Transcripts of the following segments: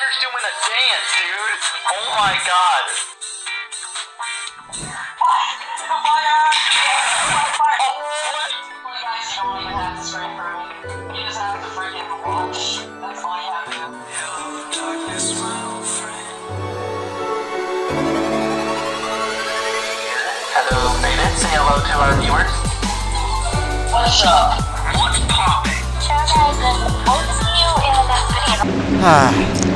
Walter's doing a dance, dude. Oh my god. Hello, Faded. Say hello to our viewers. What's up? What's poppin'? Ah,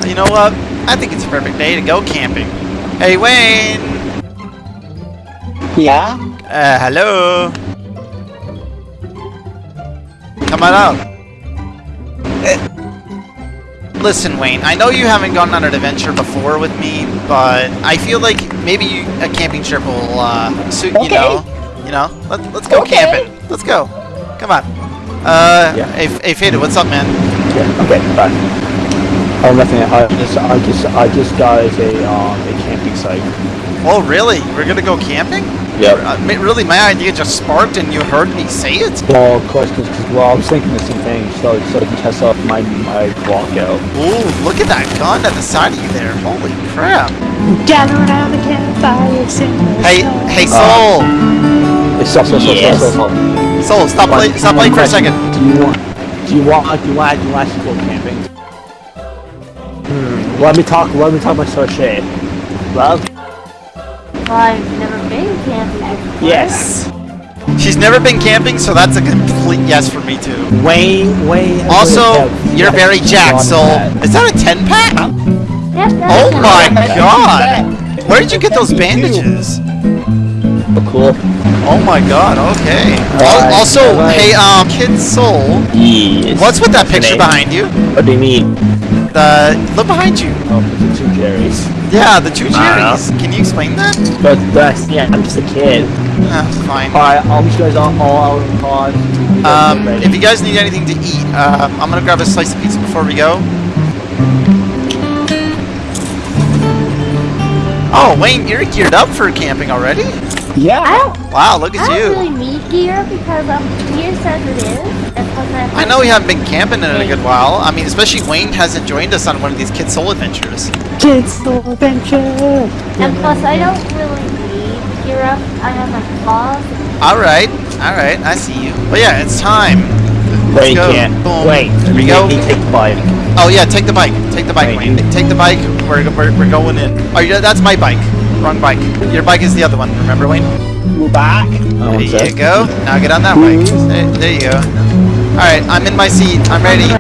you know what? I think it's a perfect day to go camping. Hey, Wayne! Yeah? Uh, hello? Come on out. Eh. Listen, Wayne, I know you haven't gone on an adventure before with me, but I feel like maybe you, a camping trip will uh, suit, you know? You know? Let, let's go Okay. camping. Let's go. Come on. Uh, Yeah. hey, hey, Faded, what's up, man? Yeah, okay, bye. Oh, nothing. I just, I just, I just got a, um, a camping site. Oh, really? We're gonna go camping? Yep. Uh, really, my idea just sparked and you heard me say it? Well, of course, because, well, I was thinking the same thing, so, so I can test out my, my walkout. Ooh, look at that gun at the side of you there. Holy crap. Gather around the campfire, Hey, hey, Soul! It's so, so, so, Yes. so, so, so. Soul, stop, One- play, stop playing for a second. Do you want, do you want, do you want, do you want to go camping? Hmm, let me talk, let me talk my Shay. Well, I've never been camping before. yes. She's never been camping, so that's a complete yes for me too. Way, way. Also, Wayne, you're very jacked, on Soul. that. Is that a 10 pack? Yep, Oh my fine. god! Where did you get those bandages? Oh, cool. Oh my god, okay. Al- Alright, Also, alright. hey, um, Kid Soul, Yes. what's with that picture behind you? What do you mean? The, look behind you. Oh, the two Jerry's. Yeah, the two cherries. Can you explain that? But that's yeah, I'm just a kid. Ah, fine. Alright, I'll meet you guys all, all out in pause. Um, if you guys need anything to eat, uh, I'm gonna grab a slice of pizza before we go. Oh, Wayne, you're geared up for camping already? I yeah. don't, Wow, look I at don't you. really need gear because um, gear says it is. That's what I, I know we haven't been camping in a good while. I mean, especially Wayne hasn't joined us on one of these Kid Soul adventures. Kids Soul Adventure. And plus, I don't really need gear up. I have my claws. Alright, alright, I see you. But yeah, it's time. Let's Wait, go. can't. Boom. Wait, Here we go. me take the bike. Oh yeah, take the bike. Take the bike, Wait. Wayne. Take the bike. We're, we're, we're going in. Oh, yeah, that's my bike. Wrong bike. Your bike is the other one. Remember, Wayne? We're back. There you go. Now get on that bike. There, there you go. Alright, I'm in my seat. I'm ready.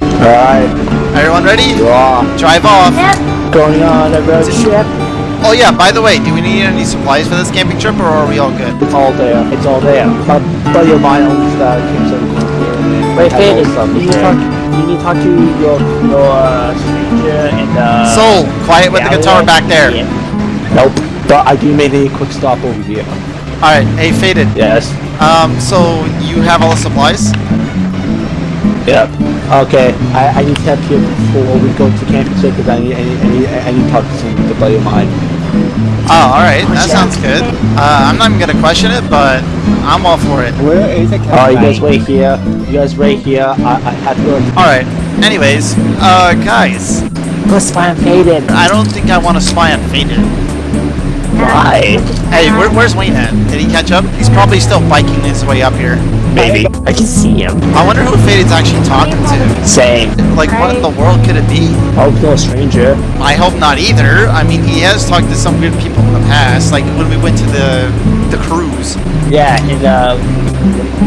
Alright, Everyone ready? draw. Drive off. Yep. Going on a road trip. Oh yeah, by the way, do we need any supplies for this camping trip or are we all good? It's all there. It's all there. My buddy of mine owns the campsite here. Wait, Faded, stuff. you need to there. talk. You need to talk to your your uh, stranger and uh. Soul, quiet with the guitar back there. Yeah. Nope. But I do make a quick stop over here. Alright, hey Faded. Yes. Um, so you have all the supplies? Yep. Okay. I, I need to have here before we go to camping site because I need, I need, I need, I need to talk to some the buddy of mine. Oh, alright, that sounds good. Uh, I'm not even gonna question it, but I'm all for it. Where is the Alright, you guys wait here. You guys wait here. I, I have to. Alright, anyways, uh, guys, Go spy on Faded. I don't think I want to spy on Faded. Why? Hey, where, where's Wayne at? Did he catch up? He's probably still biking his way up here. Maybe. I can see him. I wonder who Faded's actually talking to. Same. Like, what in the world could it be? Hope no stranger. I hope not either. I mean, he has talked to some good people in the past, like when we went to the the cruise. Yeah, and uh,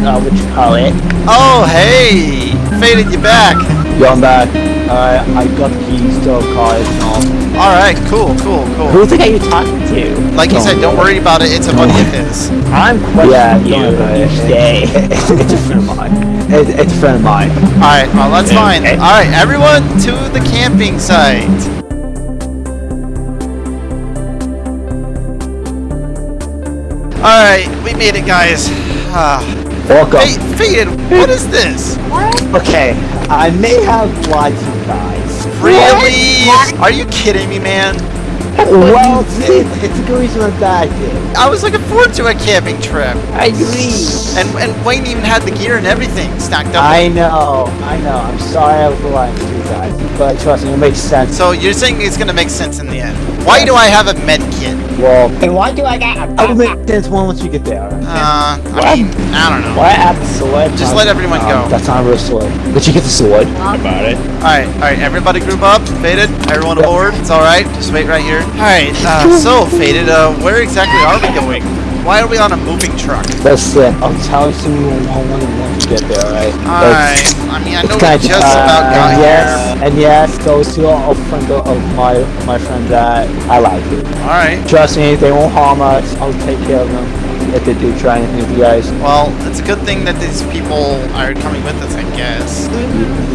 uh, what you call it? Oh, hey, Faded, you back? Yo, I'm back. Alright, I got the keys to the car and all. All right, cool, cool, cool. Who's the guy you talking to? Like he said, don't worry about it. It's a buddy of his. I'm questioning Yeah, you don't each day. it's, it's a friend of mine. It, it's a friend of mine. All right, well that's fine. Okay. All right, everyone to the camping site. All right, we made it, guys. Ah. Welcome. Hey, Faded, what is this? What? Okay, I may have lied to you guys. Really? Are you kidding me, man? Well, it, it's a good reason I'm back here. I was looking forward to a camping trip, I agree. and and Wayne even had the gear and everything stacked up. I know, I know. I'm sorry I was lying to you guys. But trust me, it makes sense. So you're saying it's gonna make sense in the end. Why do I have a med kit? Well, And why do I got a I will make sense once you get there. alright? Uh, I mean, I don't know. Why add the sword? Just let everyone go. That's not a real sword. But you get the sword. About it. Alright, alright, everybody group up. Faded, everyone aboard. It's alright, just wait right here. Alright, uh, so, Faded, uh, where exactly are we going? Why are we on a moving truck? That's it. I'll tell you soon once you get there, alright? Alright, I mean, I know we just uh, about got and yes, here. and yes, those two are a friend of my my friend that I like. Alright, Trust me, they won't harm us. I'll take care of them if they do try anything with you guys. well, it's a good thing that these people are coming with us, I guess.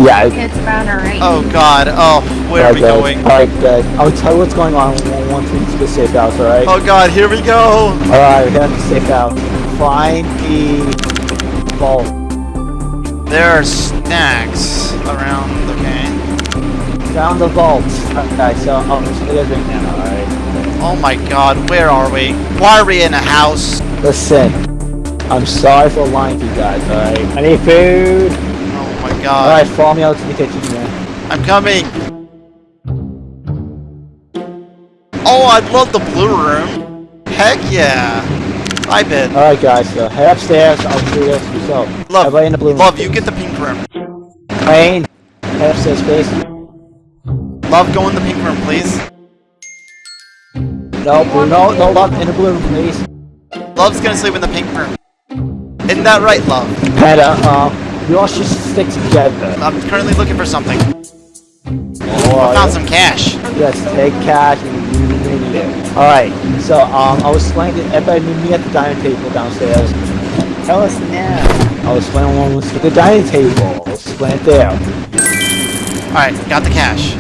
Yeah. It's about alright. Oh god, oh, where are we okay. going? Alright, good. I'll tell you what's going on once we get to the safe house, alright? Oh god, here we go! Alright, we got the safe house. Find the vault. There are snacks around, okay? Found the vault. Okay, so oh, I'll show you guys right now, alright? Oh my god, where are we? Why are we in a house? Listen, I'm sorry for lying to you guys, alright? I need food. Oh my god. Alright, follow me out to the kitchen, man. I'm coming. Oh, I love the blue room. Heck yeah. I bet. Alright guys, so head upstairs, I'll show you guys yourself. Love, Everybody in the blue room. love, you get the pink room. Wayne, head upstairs, please. Love, go in the pink room, please. No, no, no, love, in the blue room, please. Love's gonna sleep in the pink room. Isn't that right, Love? And, uh, um, we all should stick together. I'm currently looking for something. Alright. Found some cash. Yes, take cash and you really need it. Alright, so, um, I was explaining to everybody meet me at the dining table downstairs. Tell us now. I was explaining one the dining table. I was there. Alright, got the cash.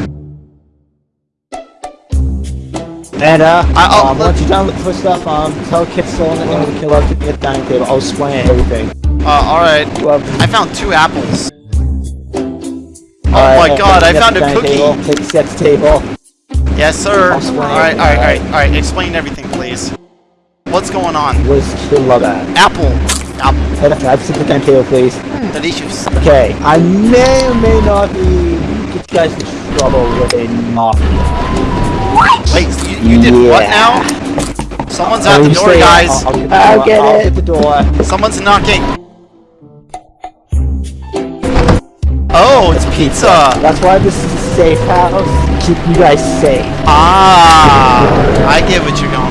And, uh, I- I'll- um, once you're done looking for stuff, um, tell Soul and the killer to be at the dining table. I'll explain everything. Uh, alright. Well, I found two apples. Alright, my God, I found a cookie. Table. Take a seat at the table. Yes, sir. Alright, alright, alright, alright. Explain everything, please. What's going on? Kid love at? Apple. Apple. Head up, have the dining table, please. Delicious. Okay, I may or may not be get you guys in trouble with a mafia. Wait, you, you did what now? Someone's Oh, at the door, stay- guys. I'll, I'll get the I'll door. get I'll it. get the door. Someone's knocking. Oh, it's pizza. That's why this is a safe house. Keep you guys safe. Ah, I get what you're going with.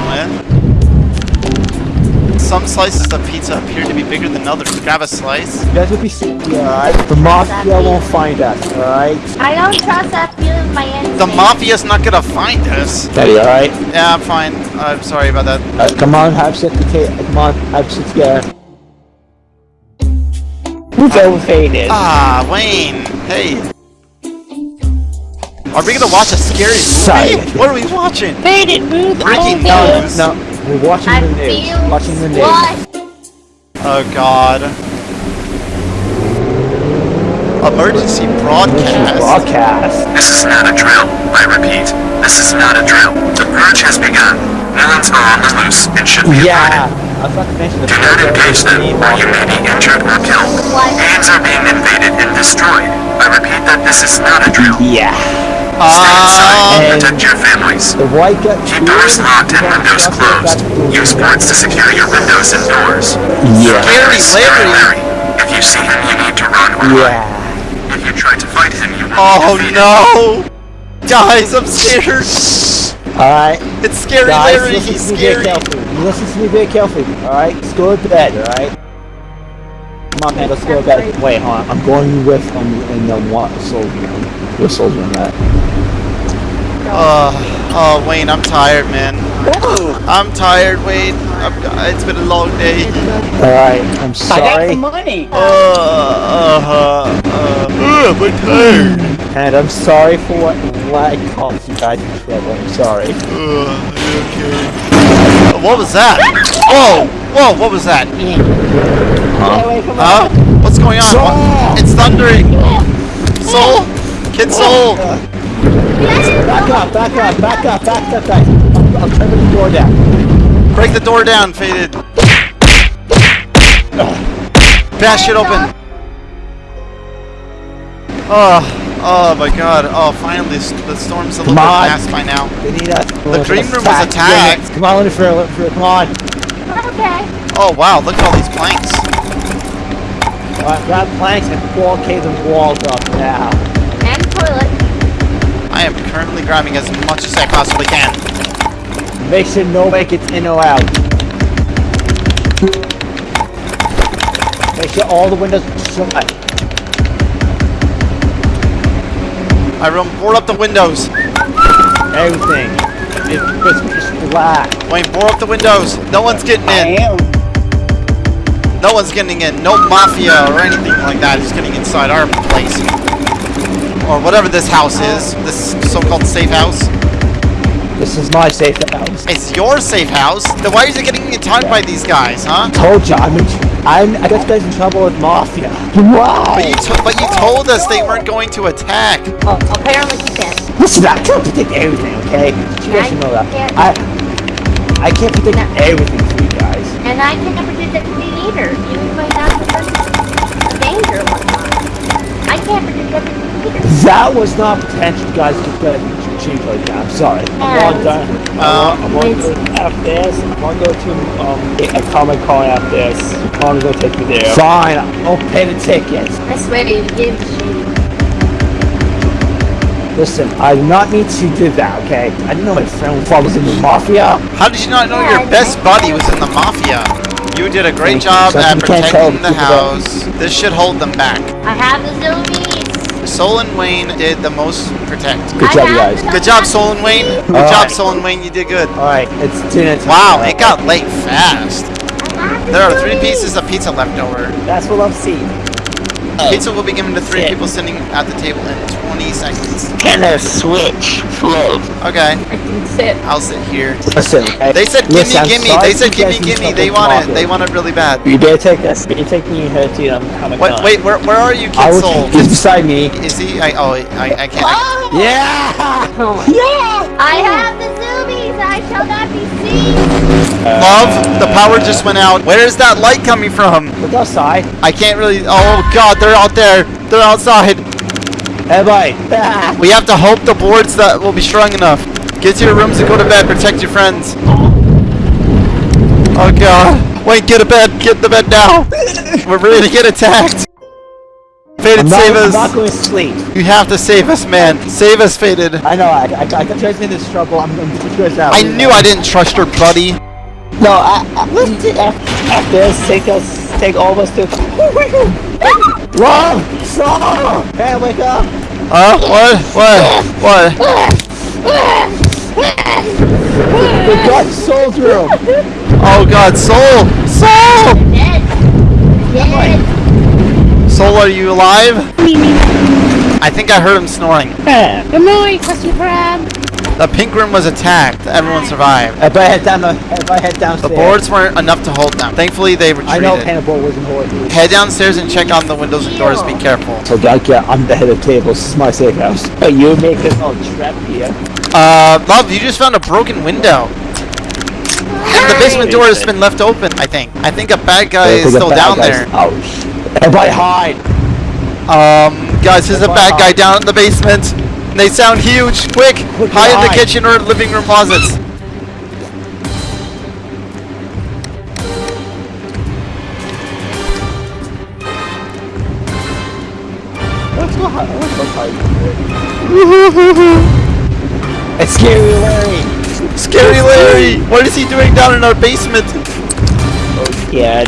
Some slices of pizza appear to be bigger than others. Grab a slice. You guys will be safe, alright? The mafia won't find us, alright? I don't trust that feeling my instinct. The mafia's not gonna find us. Daddy, alright? Yeah, I'm fine. I'm sorry about that. Uh, come on, have sit the Come on, have sit together. Who's overfaded? Ah, Wayne. Hey. Are we gonna watch a scary movie? Silent. What are we watching? Faded, move. Breaking No, news. no, we're watching I the news. feel Watching the news. what? Oh God. Emergency broadcast. Broadcast. This is not a drill. I repeat, this is not a drill. The purge has begun. Villains are on the loose and should be Yeah, avoided. I forgot to mention the Do not engage them, or you may be injured or killed. What? Hands are being invaded and destroyed. I repeat that this is not a drill. Yeah. Stay inside Ah, and and- protect your families. The white gut. Keep doors locked and windows closed. Use boards to secure your windows and doors. Yeah. Scary Scary Larry. If you see him, you need to run or. Yeah. If you try to fight him, you will Oh be defeated. no! Guys, I'm scared. Alright. It's scary Guys, Larry. listen He's to me very scary. carefully. Listen to me very carefully. Alright? Let's go to bed, alright? On, man, let's go. Wait, hold on. I'm going with um in the one soldier. What soldier on that? Uh, oh, Wayne, I'm tired, man. I'm tired, Wayne. I'm, it's been a long day. Alright, I'm sorry. I got the money. Uh, uh, uh, uh, I'm tired. And I'm sorry for what, what I caused you guys in trouble. I'm sorry. Uh, okay. What was that? Whoa! Whoa, what was that? Get away from Huh? What's going on? What? It's thundering! Soul? Kid Soul! Back up, back up, back up, back up, guys. I'm, I'm turning the door down. Break the door down, Faded. Bash it open. Oh, Oh my god. Oh, finally, the storm's a little bit on. past by now. They need us. The green room was attacked. Come on, Winifred, Winifred, come on. Okay. Oh wow, look at all these planks. All right, grab planks and blockade the walls up now. And toilet. I am currently grabbing as much as I possibly can. Make sure nobody gets in or out. Make sure all the windows are shut. I will board up the windows. Everything. It's just black. Wayne, board up the windows. No one's getting in. am. No one's getting in. No mafia or anything like that is getting inside our place. Or whatever this house is. This so-called safe house. This is my safe house. It's your safe house. Then why is it getting attacked by these guys, huh? Told you, I'm in, I'm, I got you guys in trouble with mafia. Wow. But you, to- but you told us they weren't going to attack. Oh, apparently he did. Listen, I can't predict everything, okay? You guys should know that. I, I can't predict everything for you guys. And I can't predict everything either. You might have the person a danger or whatnot. I can't predict everything either. That was not potential, guys. Just got change like that. I'm sorry. I'm And- going done. Um, I'm going to go after this. I'm going to go to um, a comic con after this. I'm going to take me there. Fine. I'll pay the tickets. I swear you gave the shade. Listen, I do not need to do that, okay? I didn't know my friend was in the mafia. How did you not know your best buddy was in the mafia? You did a great Thank job Something at you can't tell protecting the people that- house. This should hold them back. I have the zoomies. Soul and Wayne did the most protect. Good job, have guys. Good job, Soul and Wayne. Good All job, right. Soul and Wayne. You did good. Alright, it's dinner time. Wow, it got late fast. I have the There are three pieces of pizza left over. That's what I've seen. Pizza will be given to three Shit. people sitting at the table in 20 seconds. Can I switch? Flow. Okay, I can sit. I'll sit here. Listen, okay? They said gimme, Listen, gimme. They said gimme, gimme. They want with it. They want it really bad. You better take this. You take me here to um, Comic Wait, wait. Where, where are you, I Kid Soul? just beside me. Is he? I, oh, I, I can't. I, Oh! Yeah! Oh Yeah! I have the zoomies. I shall not be seen. Love, the power just went out. Where is that light coming from? Look outside. I can't really. Oh God, they're out there. They're outside. Everybody. We have to hope the boards that will be strong enough. Get to your rooms and go to bed. Protect your friends. Oh God. Wait, get a bed. Get the bed now. We're ready to get attacked. Faded, I'm not, save I'm not going to sleep. You have to save us, man. Save us, Faded. I know, I, I, I got you guys in this trouble. I'm going to put you guys out. I knew I didn't trust her, buddy. No, I, I, listen, after, after this, take us, take all of us to... Wrong! Stop! Hey, wake up! Huh? What? What? What? We got Soul's room! Oh God, Soul! Soul! Dead. Dead. Soul, are you alive? I think I heard him snoring. Good morning, Krusty Krab. The pink room was attacked. Everyone survived. If I head down the, if I head The boards weren't enough to hold them. Thankfully, they retreated. I know retreated. Hannibal wasn't horrible. Head downstairs and check on the windows and doors. Be careful. So, God, yeah, I'm the head of tables. This is my safe house. But you make this all trap here. Uh, love, you just found a broken window. And the basement door has been left open, I think. I think a bad guy is still down there. Oh, shit. Everybody hide! Um, guys, there's a bad guy down in the basement. They sound huge. Quick, Quick, hide in the hide. kitchen or living room closets. Let's go hide. Let's go hide. it's scary, Larry! Scary Larry! What is he doing down in our basement? Oh, yeah,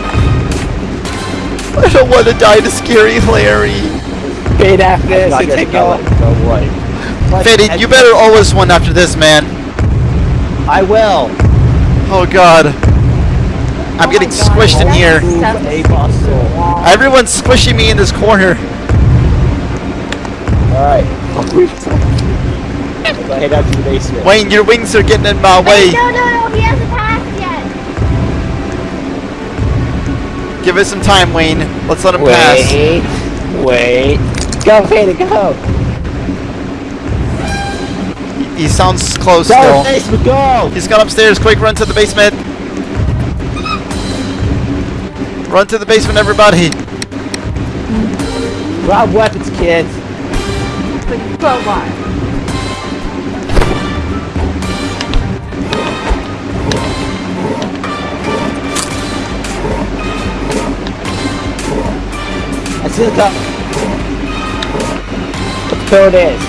I don't want to die to Scary Larry. fade after this and take all. Go away. Faded, you better owe us one after this, man. I will. Oh god. Oh I'm Oh getting God, squished in here. Move Stuff. a muscle. Everyone's squishing me in this corner. Alright. Go head out to the basement. Wayne, your wings are getting in my way. No, no, no. He hasn't passed yet. Give us some time, Wayne. Let's let him pass. Wait. Wait. Go, Vader, go! He sounds close Go, still. basement, go! He's gone upstairs. Quick, run to the basement. Run to the basement, everybody. Grab weapons, kids. with crowbar. See the cup. What the code is?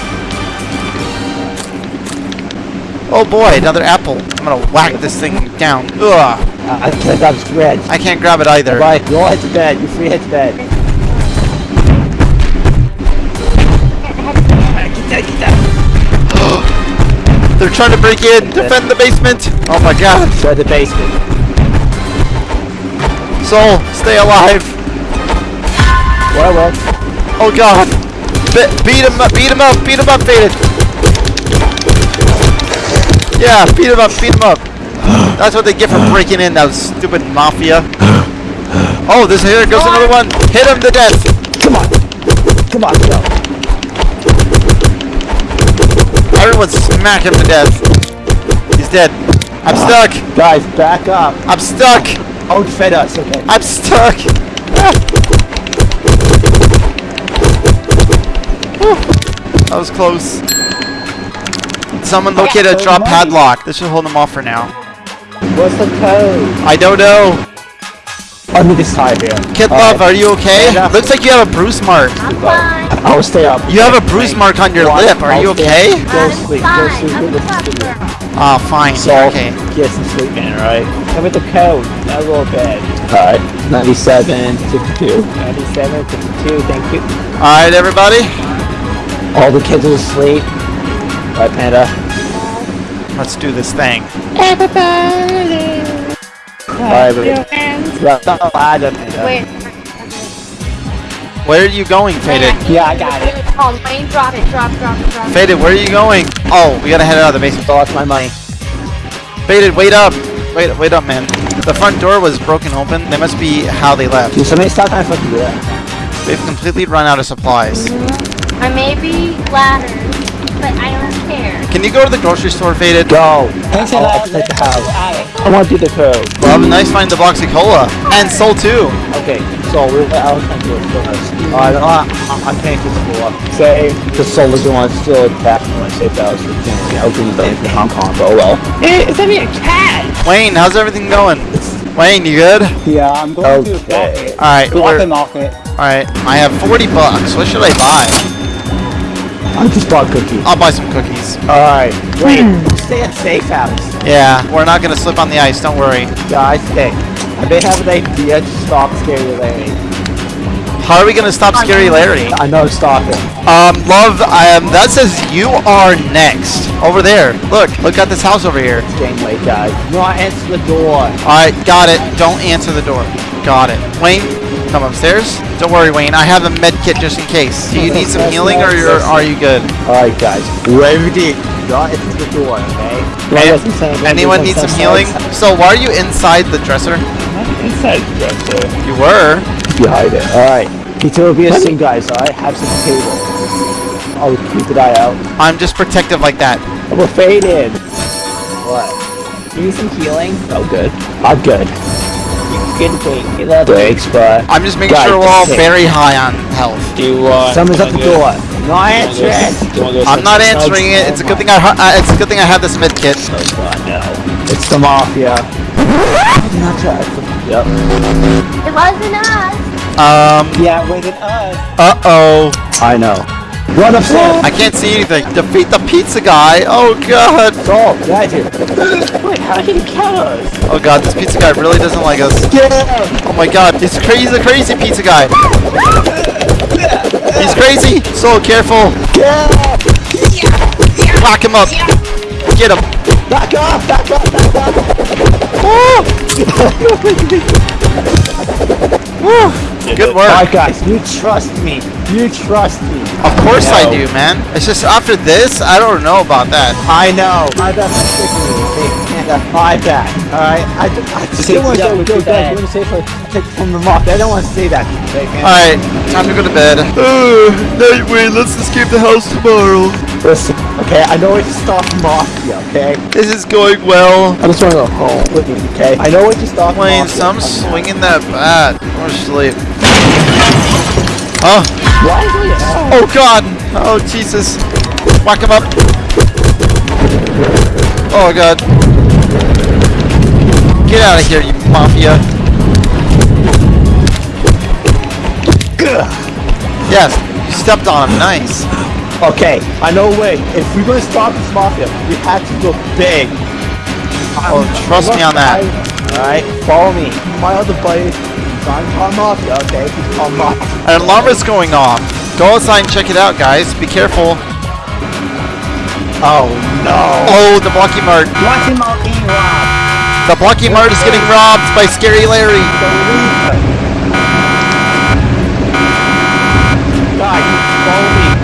Oh boy, another apple. I'm gonna whack this thing down. Ugh. Uh, I can't grab this red. I can't grab it either. Right, You all head to bed. You free head to bed. They're trying to break in. Defend the basement. Oh my god. Go to the basement. Soul, stay alive. Well, well. Oh god. Be- beat him up, beat him up, beat him up, Faded. Yeah, beat him up, beat him up. That's what they get for breaking in, that stupid mafia. Oh, this here goes another one. Hit him to death. Come on. Come on, go. Everyone smack him to death. He's dead. I'm ah. stuck. Guys, back up. I'm stuck. Don't fed us, okay? I'm stuck. Ah. Ah. That was close. Someone located a drop padlock. This should hold them off for now. What's the code? I don't know. Let me just hide here. Kid Alright. Love, are you okay? Stand. Looks like you have a bruise mark. I'm fine. I will stay up. You have a bruise mark on your Watch. lip. Are I'll you okay? up. Go sleep. Go sleep. I'm Go sleep. Oh, fine. So, Okay. get some sleep in, alright? Come with the code. Now go to bed. Alright. 97, 52. 97, 52, thank you. All right, everybody. All the kids are asleep. Bye, Panda. Let's do this thing. Everybody. Yeah, not allowed to, Panda. Wait. Where are you going, Faded? Yeah, I got it. Oh, Wayne, drop it. Drop, drop, drop. Faded, where are you going? Oh, we gotta head out of the basement. I Lost my money. Faded, wait up. Wait, wait up, man. The front door was broken open. That must be how they left. Dude, somebody stop trying to fucking do that. They've completely run out of supplies. I may be ladders, but I don't care. Can you go to the grocery store, Faded? Go. I'll upset the house. I want to do the code. Well, nice find the box of cola. And Soul too. Okay, so we're I was trying do it first. Alright, I, I, I'm paying for school up. Say, the solar do want to still attack me when I say that was for I was going to blame for Hong Kong, but oh well. Hey, it's me a cat! Wayne, how's everything going? Wayne, you good? Yeah, I'm going to Okay. market. Alright, Go we're- market. alright. I have 40 bucks. What should I buy? I just bought cookies. I'll buy some cookies. Alright, wait. Stay at safe house. Yeah, we're not gonna slip on the ice, don't worry. Yeah, I stay. I may have an idea to stop Scary Larry. How are we gonna stop Scary Larry? I know, stop it. Um, love, um, that says you are next. Over there. Look, look at this house over here. It's getting late, guys. No, answer the door. Alright, got it. Don't answer the door. Got it. Wayne, come upstairs. Don't worry, Wayne. I have a med kit just in case. Do you need some healing or you're, are you good? Alright, guys. Whoever did, not answer the door, okay? An- anyone need some healing? So why are you inside the dresser? Inside dresser. You were. Behind it. Alright. Pizza will be a sing, guys, alright? Have some cable. I'll keep the eye out. I'm just protective like that. We're faded. What? You need some healing? Oh, good. I'm good. Good thing. You love Thanks, but... I'm just making sure we're all okay. very high on health. Do you want... Someone's at the door. No answer. I'm not answering it. It's a good thing I uh, it's a good thing I have this med kit. Oh, God, no. It's the mafia. not try. Yep. It wasn't us. Um. Yeah, wait at us. Uh oh. I know. Run upstairs. I can't see anything. Defeat the pizza guy. Oh god. Go. Get out of here. Wait, how did he kill us? Oh god. This pizza guy really doesn't like us. Get out. Oh my god. He's crazy. He's a crazy pizza guy. He's crazy. So careful. Get out. Lock him up. Get him. Back up. Back up. Back up. Woo. Woo. Good work. Alright, guys. You trust me. You trust me. Of course I No. do, man. It's just after this, I don't know about that. I know. My bad for sticking you. Hey, Panda, my bad. Alright? I, I just Take didn't want to go, with go your back. bad. You want to say for take from the mafia. I don't want to say that. Alright, time to go to bed. Uh, night, Wayne. Let's escape the house tomorrow. Listen, okay? I know it's stop mafia, okay? This is going well. I just want to go home with you, okay? I know it's stop Wayne, mafia. some swinging that bat. Or sleep. Oh, Why is oh god. Oh, Jesus. Whack him up. Oh, God. Get out of here, you mafia. Yes, you stepped on him. Nice. Okay, I know a way. If we're gonna stop this mafia, we have to go big. Oh, trust me on that. Alright, follow me. My other buddy, Mafia, okay? Called An alarm is going off. Go outside and check it out, guys. Be careful. Oh no. Oh, the Blocky Mart. Him out being robbed. The Blocky Mart is getting robbed by Scary Larry. Guys, follow me.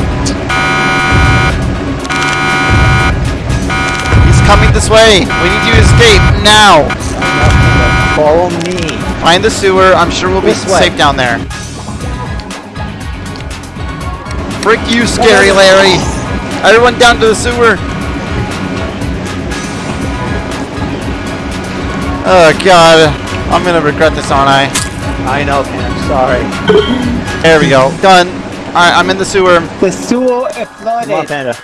He's coming this way. We need you to escape now. Follow me. Find the sewer. I'm sure we'll be This way. safe down there. Frick you, Scary Larry. Everyone down to the sewer. Oh, God. I'm going to regret this, aren't I? I know, man. I'm sorry. There we go. Done. Alright, I'm in the sewer. The sewer is Come on, flooded. Panda.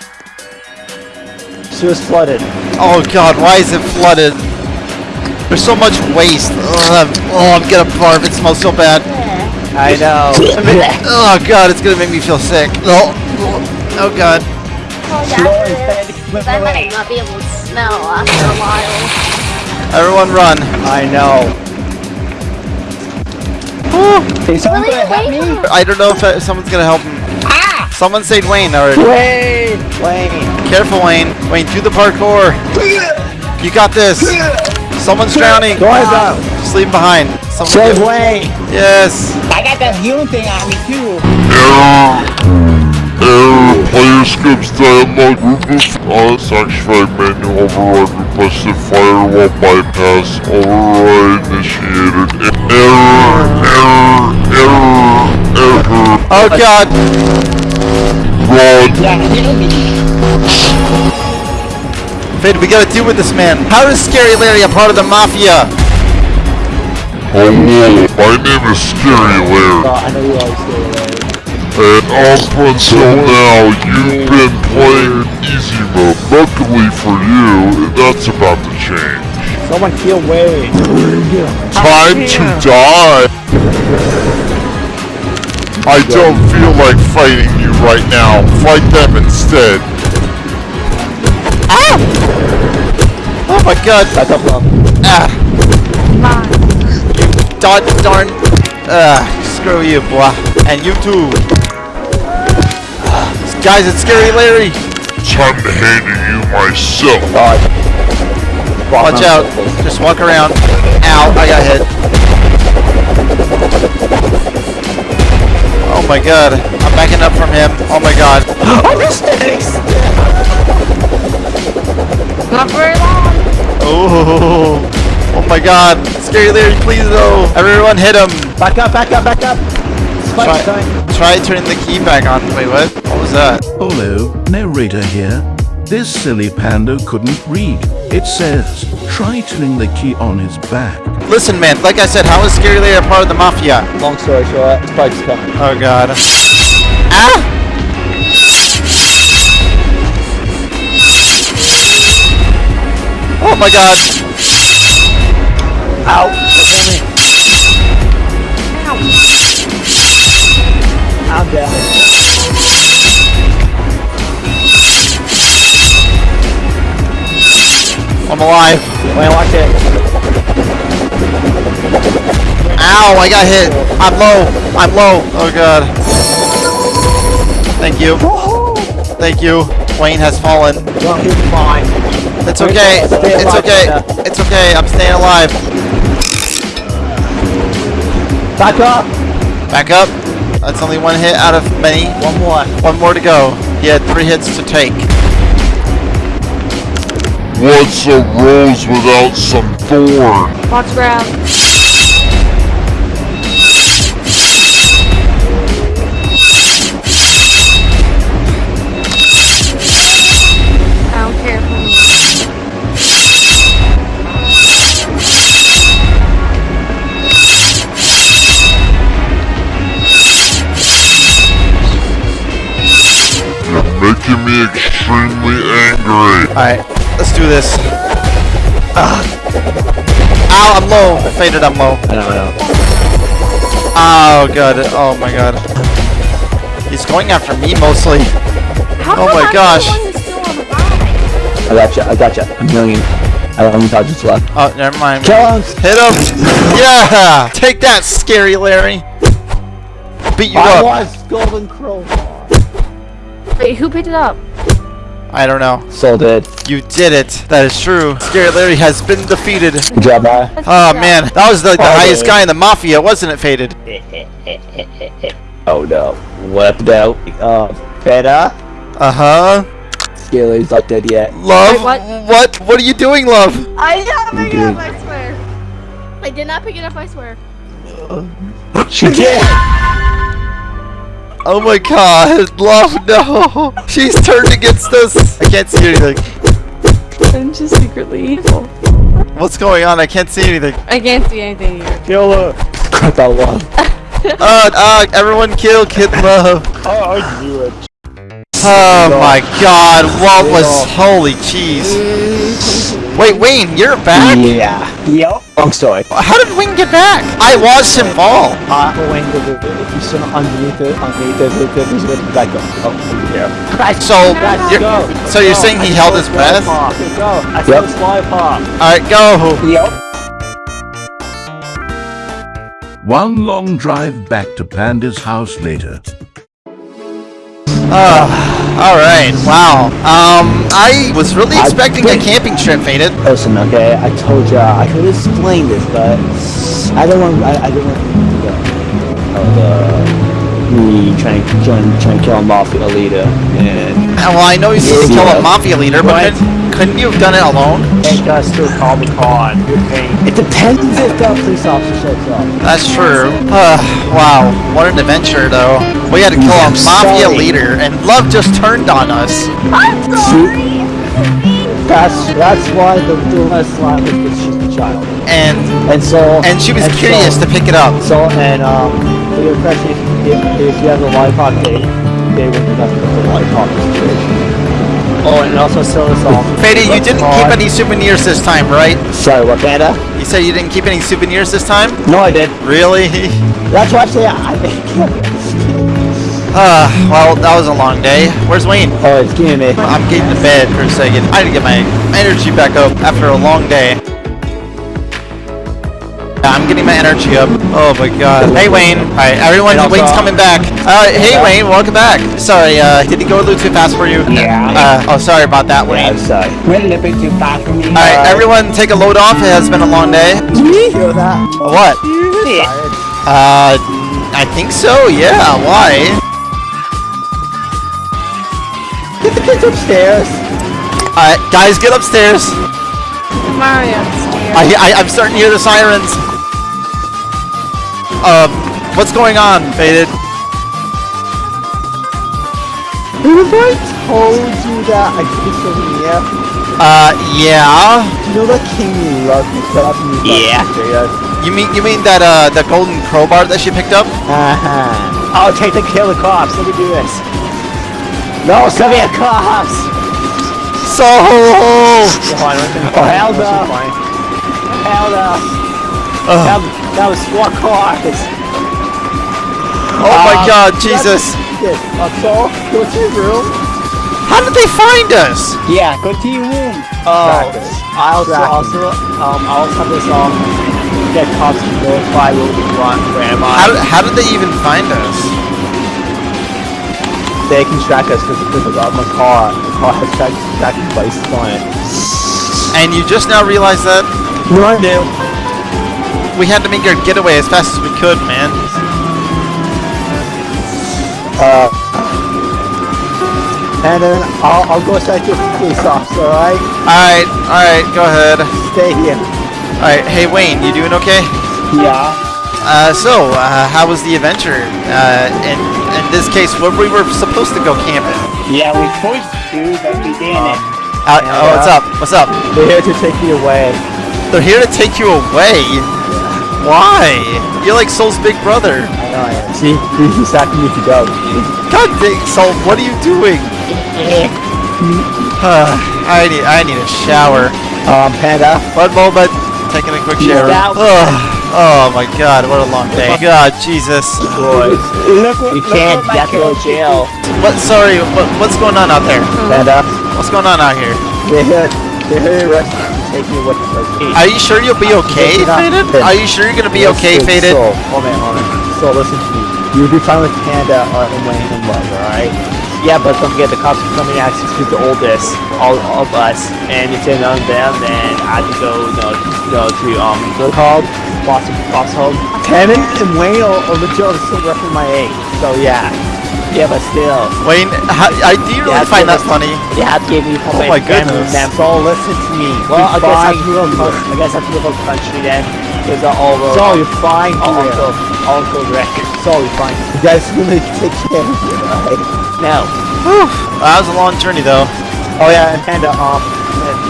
Sewer's flooded. Oh god, why is it flooded? There's so much waste. Ugh, oh, I'm gonna barf. It smells so bad. I know. Oh god, it's gonna make me feel sick. Oh, oh god. Oh, Slow yeah. I might not be able to smell after a while. Everyone run. I know. Is someone Really? gonna help me? I don't know if uh, someone's gonna help him. Someone saved Wayne already. Wayne! Wayne! Careful, Wayne. Wayne, do the parkour. You got this. Someone's drowning. Go ahead, ah, down. Just leave him behind. Someone Save get- Wayne! Yes. I got the healing thing on me too. Error. Error. Player skips dialogue. Rufus on sanctified menu override requested firewall bypass. Override initiated. Error. Error. Error. Error. Oh god. Run. Yeah, heal. Fade, we gotta deal with this man. How is Scary Larry a part of the mafia? Hello. My name is Scary Larry. Oh, I know you always stay away. And up until now, you've been playing easy mode. Luckily for you, that's about to change. Someone kill Wayne. Time to die. I don't feel like fighting you right now. Fight them instead. Oh my god. Back up, love. Ah. Dod darn. Ah, screw you, boy. And you too. Ah, Guys, it's Scary Larry. Time to handle you myself. God. Watch out. Just walk around. Ow, I got hit. Oh my god. I'm backing up from him. Oh my god. Oh, mistakes! Not very long. Oh. Oh my god. Scary Larry, please no. Everyone hit him. Back up, back up, back up! Try, try turning the key back on. Wait, what? What was that? Hello, narrator here. This silly panda couldn't read. It says, try turning the key on his back. Listen, man. Like I said, how is Scary Larry a part of the mafia? Long story short, Spike's coming. Oh god. Ah! My god. Ow! Look. I'm down. I'm alive. Wayne, watch it. Ow, I got hit. I'm low. I'm low. Oh god. Thank you. Thank you. Wayne has fallen. Don't hit mine. It's okay. It's okay. It's okay. I'm staying alive. Back up! Back up. That's only one hit out of many. One more. One more to go. He had three hits to take. What's a rose without some thorn? Watch ground. Extremely angry. Alright, let's do this. Ugh. Ow, I'm low. I Faded, I'm low. I don't know. Oh, god. Oh, my god. He's going after me mostly. How Oh my I'm gosh. The one who's still on the ride? I got you. I got you. A million. I don't have touches left. Oh, never mind. Kill him. Hit him! Yeah! Take that, scary Larry! Beat you I up. was Golden Crow. Wait, who picked it up? I don't know. Soul did. You did it. That is true. Scary Larry has been defeated. Good job, bye. That's Oh man, that was like the Oh, highest guy in the mafia, wasn't it, Faded? Oh no. What out? Uh, better. Uh huh. Scaly's not dead yet. Love. Wait, what? What? What are you doing, love? I did not pick it up, I swear. I did not pick it up, I swear. She did. Oh my god, love, no! She's turned against us! I can't see anything. I'm just secretly evil. What's going on? I can't see anything. I can't see anything here. Kill her. Cut that one. Uh, uh, everyone kill Kid Love. Oh, I knew it. Oh my god, what was, holy jeez. Wait, Wayne, you're back? Yeah. Yep. Long story. How did Wayne get back? I watched him fall. Uh, when the, the, if you sit underneath it, underneath it, it, it, there's a back up. Oh, over here. So, Let's you're, go. so you're saying he held his breath? Go. I saw Yep. slide pop. Alright, go. Yep. One long drive back to Panda's house later. Uh, alright, wow. Um, I was really I expecting a camping trip, Faded. Listen, okay, I told you I could explain this, but I don't want, I, I don't want the, oh, the, me trying, trying, trying to kill a mafia leader, and Uh, Well, I know you're supposed to kill a mafia leader, but Right. Couldn't, couldn't you have done it alone? take us to Comic Con. It depends if the police officer shows up. That's true. Uh, wow, what an adventure, though. We had to kill a I'm mafia sorry. leader, and Love just turned on us. I'm sorry! That's that's why the the last line was that she's the child, And and so and she was and curious so, to pick it up. So and um, for your question, if, if you have the lollipop, they they would be nothing but the lollipop situation. Oh, and also sell us all. Fady, you didn't keep any souvenirs this time, right? Sorry, what Panda? You said you didn't keep any souvenirs this time? No, I did. Really? That's why I say I. Uh, well, that was a long day. Where's Wayne? oh, it's giving me. I'm getting to bed for a second. I need to get my energy back up after a long day. Yeah, I'm getting my energy up. Oh my god. Hey Wayne. Alright, everyone, And also- Wayne's coming back. Uh, hey Wayne, welcome back. Sorry, uh, did he go a little too fast for you? Yeah. Uh, oh, sorry about that, Yeah, Wayne. I'm sorry. Went a little bit too fast for me. Alright, everyone take a load off. It has been a long day. You Hear that? What? Uh, I think so, yeah. Why? Get the kids upstairs. Alright, guys, get upstairs. Mario. I, I, I'm starting to hear the sirens. Um, what's going on, Faded? Who Have I told you that I took a souvenir? Uh, yeah. Do you know that King Love you set up in these Yeah. areas? You mean you mean that uh the golden crowbar that she picked up? Uh-huh. I'll take the kill the cops. Let me do this. No, me a cops! So Oh, hell no. Hell no. That, that was four cars. Oh my Um, god, Jesus. Yes, uh, so, go to your room. How did they find us? Yeah, go to your room. Oh, I also, also, um, I also have this, um, get cops to notify where we want, where am I? How, did- how did they even find us? they can track us because because of my car. The car has track, tracking devices on it. And you just now realized that No, I knew. We had to make our getaway as fast as we could, man. Uh, and then I'll, I'll go set you a police officer, alright? Alright, alright, go ahead. Stay here. Alright, hey Wayne, you doing okay? Yeah. Uh, so, uh, how was the adventure? Uh, in, in this case, where we were supposed to go camping. Yeah, we supposed to, but we didn't. Uh, oh, what's up? What's up? They're here to take me away. They're here to take you away. Why? You're like Soul's big brother. I know I am. See, he- he's asking me to go. God dang, Soul, what are you doing? I need I need a shower. Um, Panda. One moment. Taking a quick shower. out. Oh, oh my god, what a long day. God, Jesus. Boys. Look, what- You look can't what get to go to jail. What? Sorry. What, what's going on out there? Panda. What's going on out here? They're here. They're here arresting Taking you with them. Are you sure you'll be okay, Faded? Are you sure you're gonna be okay, Faded? So, hold on, hold on. So listen to me. You'll be fine with Panda uh, and Wayne and Love, alright? Yeah, but don't forget the cops are coming out to the oldest, all of us. And if they're of them, then I can go, you know, you to, um, what's called? Boston Fox Home. Kevin and Wayne are, are legit still roughly my age. So yeah. Yeah, but still. Wayne, how, I, do you really find that funny? They to give me Oh my goodness. Them. So listen to me. Well, I guess I have to move up. I guess I move up country then. Because uh, all the. So you're fine. All Uncle, Uncle Rick. So you're fine. You guys really take care of it, right? Now. Whew. That was a long journey, though. Oh yeah, and Panda. Um,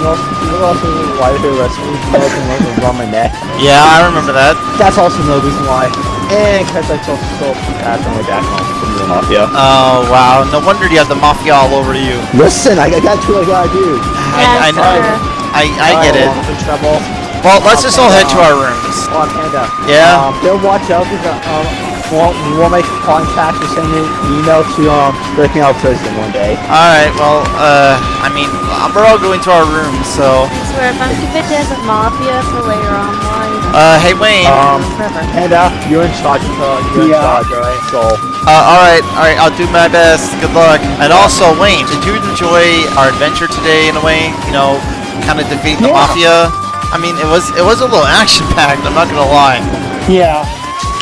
you know, you know also why they're arresting me? Because I was around my neck. Yeah, I remember that. That's also no reason why. And because I told so fast on my back from the mafia. Oh wow, no wonder you have the mafia all over you. Listen, I, I got to what I gotta do. I, I know. I, I get it. Oh, I'm in trouble. Well, let's just all head to our rooms. Oh, Panda. Yeah? Um, they'll watch out because um, won't, you won't make contact or send an email to um, break me out of prison one day. Alright, well, uh, I mean, we're all going to our rooms, so. I swear, if I'm keeping this at Mafia for later on life. Uh, hey Wayne. Um, Forever. Panda, you're in charge of uh, you're in Yeah. charge, alright? So, Uh, alright, alright, I'll do my best. Good luck. And also, Wayne, did you enjoy our adventure today in a way? You know, kind of defeat the Yeah. mafia? I mean, it was it was a little action packed. I'm not gonna lie, Yeah.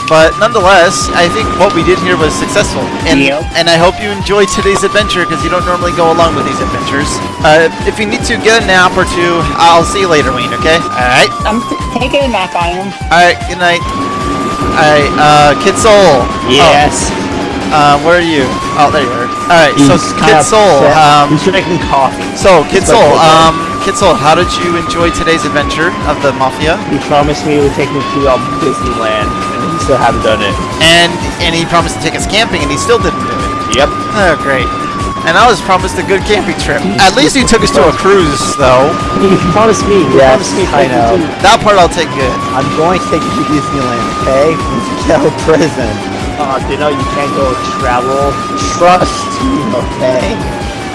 But nonetheless, I think what we did here was successful. And Yep. and I hope you enjoy today's adventure because you don't normally go along with these adventures. Uh, if you need to get a nap or two, I'll see you later, Wayne. Okay? All right. I'm taking a nap on him. All right. Good night. All right. Uh, Kid Soul. yes. Oh, uh, where are you? Oh, there you are. All right. So, Kid Soul. Um, He's drinking coffee. So, Kid Soul, um, Kid Soul, how did you enjoy today's adventure of the Mafia? He promised me he would take me to um, Disneyland, still haven't done it. And and he promised to take us camping, and he still didn't do it. Yep. Oh, great. And I was promised a good camping trip. At least he took us to a cruise, though. He promised me. He Yes, promised me I know. That part I'll take good. I'm going to take you to Disneyland, okay? Get out of prison. Uh, you know you can't go travel. Trust me, okay?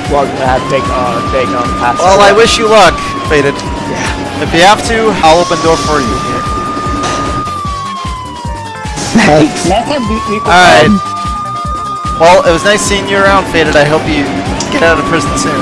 Well, I'm gonna have to take, uh, take, um, pass. Well, I wish you luck, Faded. Yeah. If you have to, I'll open door for you here. Thanks. Let's we, we Alright. Well, it was nice seeing you around, Faded. I hope you get out of prison soon.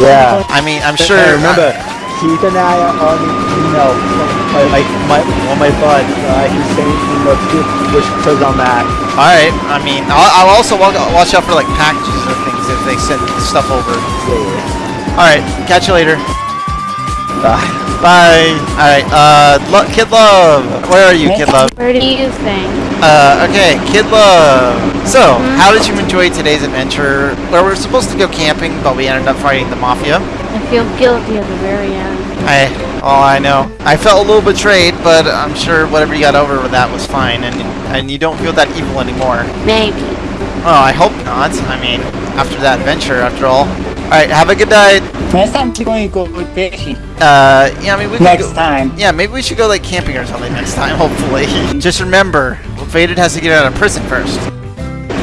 Yeah. I mean, I'm sure. Hey, remember, keep an eye out on the email from my, my, my, on my bud. Uh, he's saying, you know, to which prison I'm at. Alright, I mean, I'll, I'll also wa- watch out for like packages or things if they send stuff over. Yeah. Alright, catch you later. Bye. Bye. Alright, uh, Lo- Kid Love. Where are you, Kid Love? Where do you think? Uh, okay, Kid Love. So, how did you enjoy today's adventure? Where we were supposed to go camping, but we ended up fighting the Mafia. I feel guilty at the very end. I, oh, I know. I felt a little betrayed, but I'm sure whatever you got over with that was fine, and and you don't feel that evil anymore. Maybe. Oh, I hope not. I mean, after that adventure, after all. Alright, have a good night. Next time we're going to go fishing. Uh, yeah, I mean, we Next go, time. Yeah, maybe we should go like camping or something next time, hopefully. Just remember, Faded has to get out of prison first.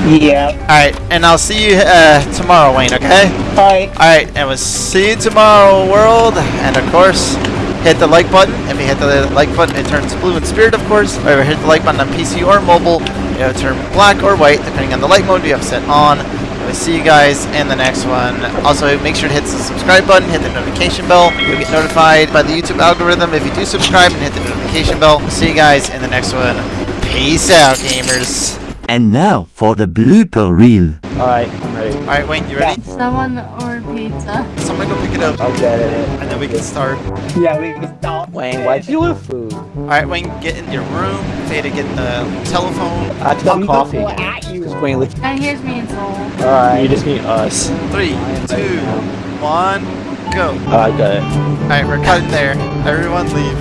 Yeah. Alright, and I'll see you uh, tomorrow, Wayne, okay? Bye. Alright, and we'll see you tomorrow, world. And of course, hit the like button. If you hit the like button, it turns blue in spirit, of course. Or if you hit the like button on PC or mobile, it'll turn black or white, depending on the light mode you have set on. And see you guys in the next one. Also, make sure to hit the subscribe button, hit the notification bell. You'll get notified by the YouTube algorithm if you do subscribe and hit the notification bell. We'll see you guys in the next one. Peace out, gamers. And now for the blooper reel. Alright, I'm ready. Alright, Wayne, you ready? Someone order pizza. Someone go pick it up, I'll get it. and then we can start. Yeah, we can start. Wayne, why'd you with food? Alright, Wayne, get in your room. Fade to get the telephone. I took coffee. gonna at you. Wayne, look. And here's me and Soul. Alright. You just meet us. Three, two, one, go. Oh, I got it. Alright, we're cutting there. Everyone leave.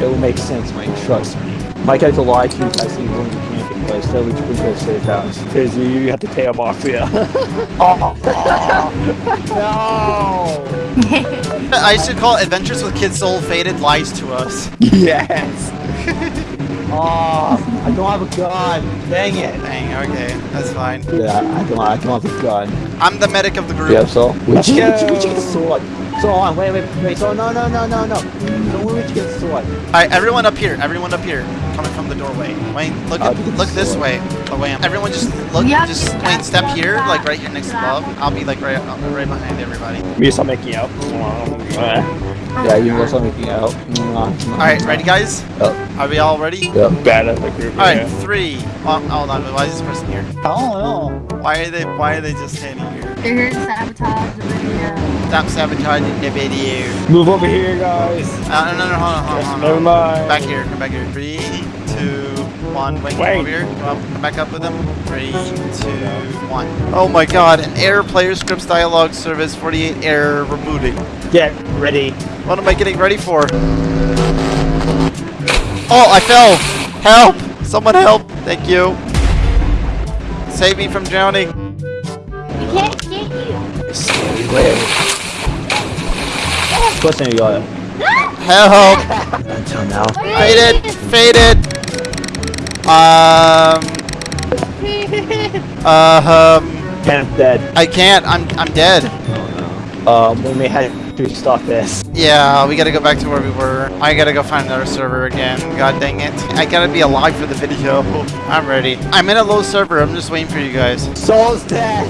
It will make sense, Wayne. Trust me. My character lied to you guys. He was only camping, but still we, we could save house. Because you, you have to pay a mafia. oh, no! I should call it Adventures with Kids Soul Faded Lies to Us. Yes! oh, I don't have a gun. Dang it. Dang, okay, that's fine. Yeah, I don't, I don't have a gun. I'm the medic of the group. Yeah, so we Let's should, go. get a sword. So on, wait, wait, wait. So no, no, no, no, no. So we should get a sword. Alright, everyone up here, everyone up here, coming from the doorway. Wayne, look I'll at, look this way. Oh, Wayne, everyone just look, Yeah, just yeah, Wayne, step yeah, here, yeah. like right here next to Love. I'll be like right, uh, right behind everybody. Me start making out. Yeah, you can also making out. Mwah. Alright, ready guys? Yep. Are we all ready? Yep. Bad at the group. Alright, yeah. three. Oh, hold on, why is this person here? Oh Why are they, why are they just standing here? They're here to sabotage the video. Stop sabotaging the video. Move over here, guys. Uh, no, no, no, hold on, hold on, hold on. Never mind. Back here, come back here. Three, two, one. Wait, come Wait. over here. Come, up, come back up with them. Three, two, one. Oh my god, an error player scripts dialogue service 48 error rebooting. Get ready. What am I getting ready for? Oh, I fell! Help! Someone help! Thank you. Save me from drowning. We can't get you. Question you got. Help! Until now. Faded! Faded! Um. Uh, um. Kenneth dead. I can't. I'm I'm dead. Oh no. Um, we may have to stop this. Yeah, we gotta go back to where we were. I gotta go find another server again. God dang it. I gotta be alive for the video. I'm ready. I'm in a low server. I'm just waiting for you guys. Soul's dead.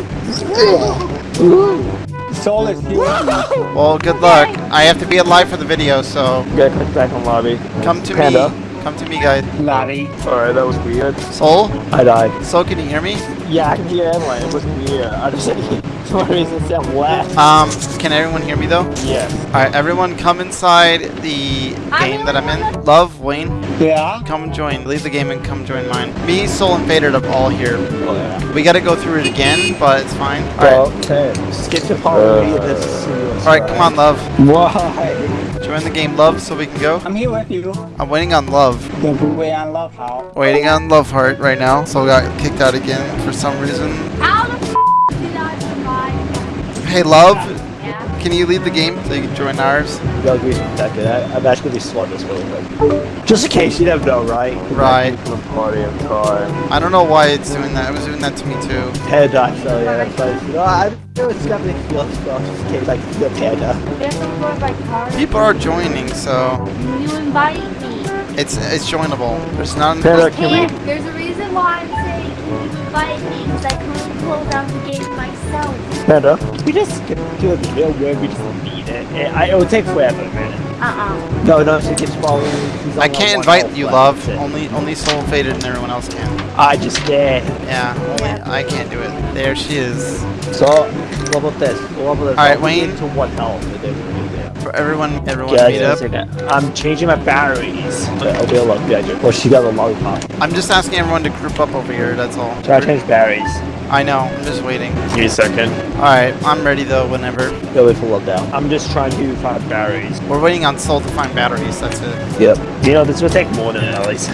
Soul is here. Well, good luck. I have to be alive for the video, so We gotta click back on lobby. come to Panda. me. Come to me, guys. Laddie. Alright, that was weird. Soul? I died. Soul, can you hear me? Yeah, I can hear everyone. It was weird. I just for some reason said left. Um, can everyone hear me though? Yes. Alright, everyone come inside the game that I'm in. Love, Wayne, Yeah. come join. Leave the game and come join mine. Me, Soul, and Fader are all here. Oh yeah. We gotta go through it again, but it's fine. Alright. Okay. Skip the part where you this. Alright, come on, Love. Why? Join the game, Love, so we can go. I'm here with you. I'm waiting on Love. The way I love how. Waiting on Love Heart right now. Soul got kicked out again for some reason. How the f did I survive? Hey, Love, Yeah. can you leave the game so you can join ours? Gotta be protected. I, I'm actually gonna be swap this really quick. Just in case, you never know, right? Right. The party of time. I don't know why it's doing that. It was doing that to me too. Panda, so yeah, that's why. No, oh, I know it's got me feel stuff. Just in case, like the panda. There's some sort of like card. People are joining, so You invite me. it's it's joinable. There's none. Panda, can we? There's a reason why I'm saying you invite me because I couldn't close out the game myself. Panda. We just skip to the video where we just beat it. It, I, it would take forever, man. Uh-uh. No, no, she keeps following. I can't invite you, love. Only only Soul Faded and everyone else can. I just did. Yeah, only I can't do it. There she is. So, what about this? What about this? Alright, I'll Wayne. To what health, and then we'll do that. For everyone, everyone Yeah, meet up. I'm changing my batteries. Yeah, I'll be a lot better. Well, she got a lollipop. I'm just asking everyone to group up over here. That's all. Try to change batteries. I know. I'm just waiting. Give me a second. All right, I'm ready though. Whenever Go wait for lockdown. I'm just trying to find batteries. we're waiting on Soul to find batteries. That's it. Yep. You know, this will take more than at least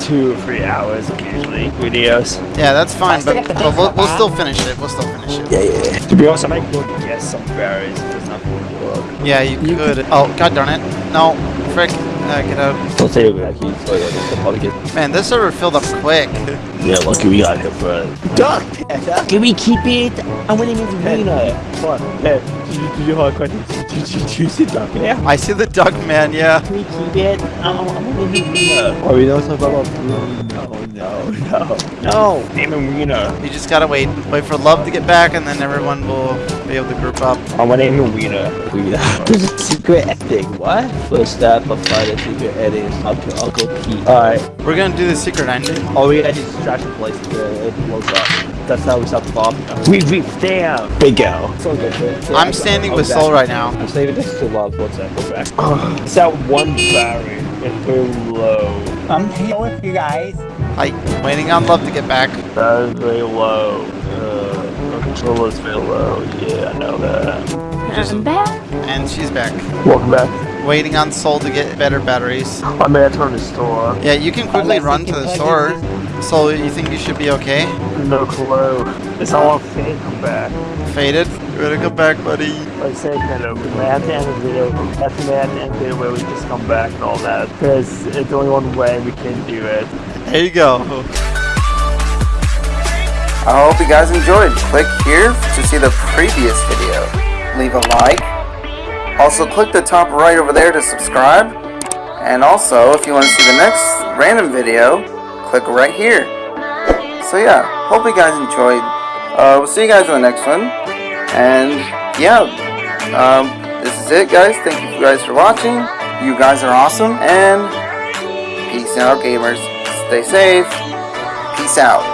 two or three hours occasionally. Videos. Yeah, that's fine. But, but we'll, we'll still finish it. We'll still finish it. Yeah, yeah, yeah. To be honest, I might go get some batteries if it's not going to work. Yeah, you, could. Oh, god darn it. No, frick. Uh, get out. I'll tell you back here. Oh yeah, this will probably get. Man, this server filled up quick. Yeah, lucky we got here for. Duck. Can we keep it? I want to make it greener. What? Hey, did you, did you hold a you, see Duck there? I see the duck man. Yeah. Can we keep it? I, I want to make it greener. Oh, we know something about blue. No, no, no, no. Name him Wiener. You just gotta wait. Wait for love to get back, and then everyone will be able to group up. I'm gonna name him Wiener. Greener. There's a secret ending. What? First step of finding secret ending is up to Uncle Pete. Alright. We're gonna do the secret ending. Oh, we gotta distraction place to it blows up. That's how we stop the bomb. We we damn. Big L. So good. good. Yeah, I'm standing with. Soul right now. I'm saving this to love. One sec. Go back. It's that one battery. It's very low. I'm here with you guys. Hi. Waiting on love to get back. That is very low. Uh, the controller's very low. Yeah, I know that. I'm back. And she's back. Welcome back. Waiting on Soul to get better batteries. I may have turned the store. Yeah, you can quickly run to the store. So you think you should be okay? No clue. It's all on fate come back. Faded? You better come back, buddy. Like I said, kind of, we might have to end the video. That's the man end the video where we just come back and all that. Because it's the only one way we can do it. There you go. I hope you guys enjoyed. Click here to see the previous video. Leave a like. Also click the top right over there to subscribe. And also, if you want to see the next random video, click right here. So yeah, hope you guys enjoyed. Uh, we'll see you guys in the next one. And yeah, um, this is it guys. Thank you guys for watching. You guys are awesome. And peace out gamers. Stay safe. Peace out.